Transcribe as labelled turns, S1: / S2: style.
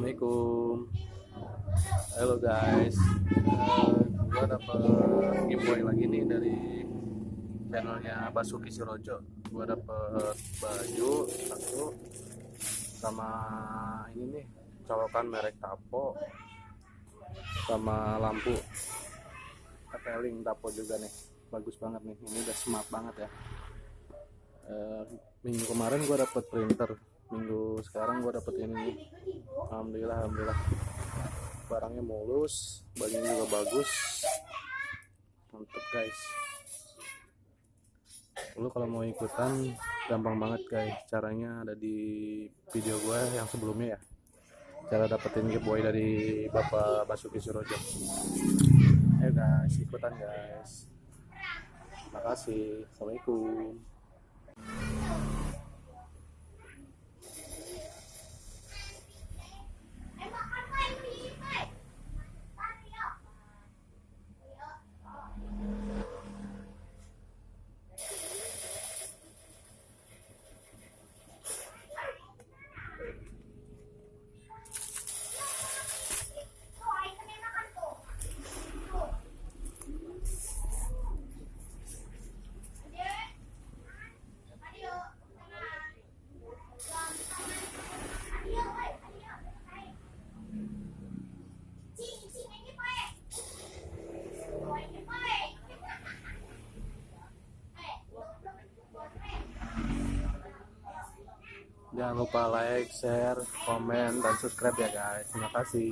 S1: Assalamualaikum. Halo guys. Uh, Gue dapet giveaway lagi nih dari channelnya Basuki Sirojo. Gue dapet baju satu Sama ini nih Colokan merek Tapo Sama lampu. Keteling Tapo juga nih. Bagus banget nih. Ini udah smart banget ya. Uh, Minggu kemarin gue dapet printer minggu sekarang gue dapet ini alhamdulillah alhamdulillah. Barangnya mulus bajunya juga bagus. Mantep guys. Lu kalau mau ikutan gampang banget guys. Caranya ada di video gue yang sebelumnya ya. Cara dapetin giveaway dari bapak Basuki Surojo. Ayo guys ikutan guys. Makasih. Assalamualaikum Jangan lupa like, share, komen, dan subscribe ya guys. Terima kasih.